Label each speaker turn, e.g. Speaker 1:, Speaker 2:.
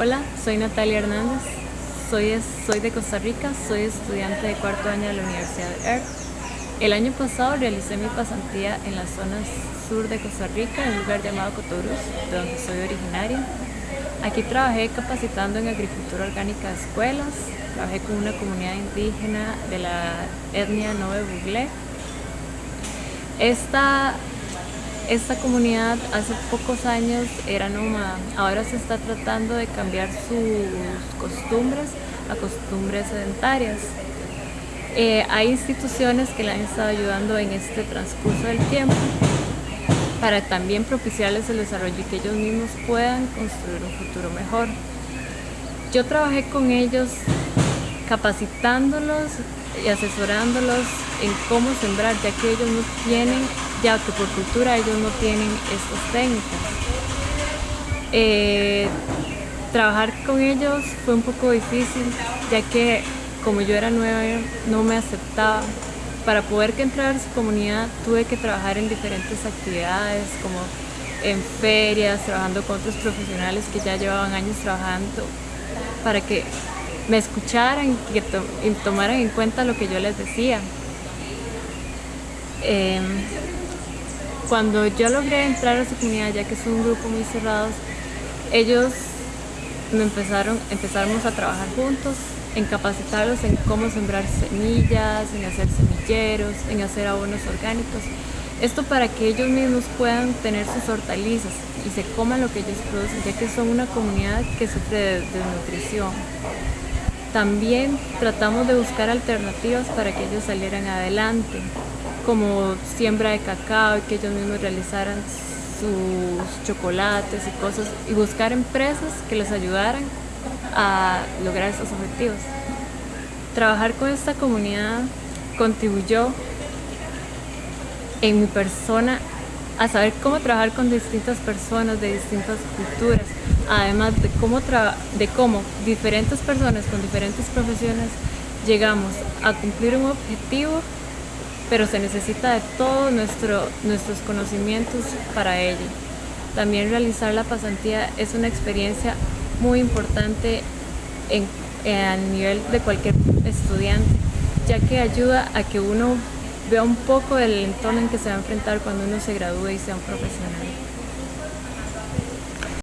Speaker 1: Hola, soy Natalia Hernández, soy, de Costa Rica, soy estudiante de cuarto año de la Universidad de ERC. El año pasado realicé mi pasantía en la zona sur de Costa Rica, en un lugar llamado Cotorus, de donde soy originaria. Aquí trabajé capacitando en agricultura orgánica de escuelas, trabajé con una comunidad indígena de la etnia Nove Buglé. Esta esta comunidad hace pocos años era nómada, ahora se está tratando de cambiar sus costumbres a costumbres sedentarias. Eh, hay instituciones que le han estado ayudando en este transcurso del tiempo para también propiciarles el desarrollo y que ellos mismos puedan construir un futuro mejor. Yo trabajé con ellos capacitándolos y asesorándolos en cómo sembrar, ya que ellos no tienen ya que por cultura ellos no tienen estas técnicas. Eh, trabajar con ellos fue un poco difícil, ya que como yo era nueva no me aceptaba. Para poder que entrar a su comunidad tuve que trabajar en diferentes actividades, como en ferias, trabajando con otros profesionales que ya llevaban años trabajando, para que me escucharan y tomaran en cuenta lo que yo les decía. Em, cuando yo logré entrar a su comunidad, ya que es un grupo muy cerrado, ellos me empezaron, a trabajar juntos, en capacitarlos en cómo sembrar semillas, en hacer semilleros, en hacer abonos orgánicos. Esto para que ellos mismos puedan tener sus hortalizas y se coman lo que ellos producen, ya que son una comunidad que sufre de desnutrición. También tratamos de buscar alternativas para que ellos salieran adelante como siembra de cacao y que ellos mismos realizaran sus chocolates y cosas y buscar empresas que les ayudaran a lograr esos objetivos. Trabajar con esta comunidad contribuyó en mi persona a saber cómo trabajar con distintas personas de distintas culturas, además de cómo, de cómo diferentes personas con diferentes profesiones llegamos a cumplir un objetivo pero se necesita de todos nuestro, nuestros conocimientos para ello. También realizar la pasantía es una experiencia muy importante en, a nivel de cualquier estudiante, ya que ayuda a que uno vea un poco el entorno en que se va a enfrentar cuando uno se gradúe y sea un profesional.